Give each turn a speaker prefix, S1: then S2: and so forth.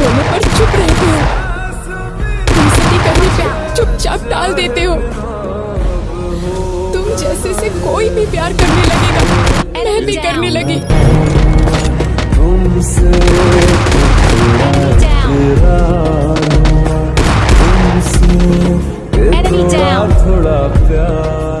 S1: दोनों पर चुप रहते हो। तुम सती करने पे चुपचाप डाल देते हो? तुम जैसे से कोई भी प्यार करने लगेगा मैं भी करने लगी।
S2: तुमसे थोड़ा प्यार